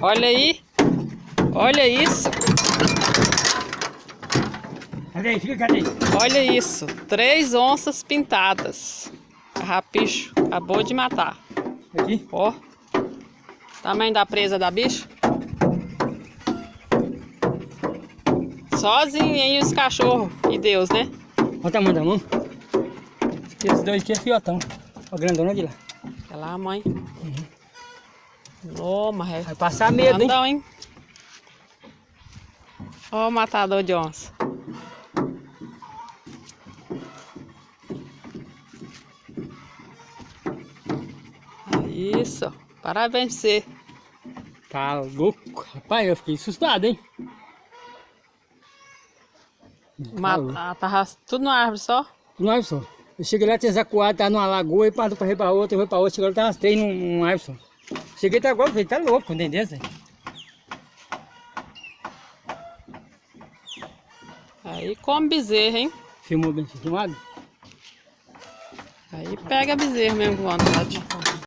Olha aí. Olha isso. Cadê aí? Fica, cadê? Olha isso. Três onças pintadas. Carrapicho acabou de matar. Aqui. Ó. Tamanho da presa da bicha. Sozinho aí os cachorros. E Deus, né? Olha o tamanho da mão. Esses dois aqui é fiotão. Olha o grandona de lá. Olha lá, mãe. Ô, mas é Vai passar medo, hein? grandão, hein? Ó o matador de onça. Isso. Parabéns você. Tá louco. Rapaz, eu fiquei assustado, hein? Ma- ah, tava tudo na árvore só. No Iverson. Eu cheguei lá, tinha zacuado, tava numa lagoa, e passou pra ir pra outra, eu fui pra outra, chegou lá, tava umas três num, num Iverson. Cheguei até agora, falei, tá louco, entendeu? Aí come bezerro, hein? Filmou bem filmado? Aí pega bezerro mesmo vontade.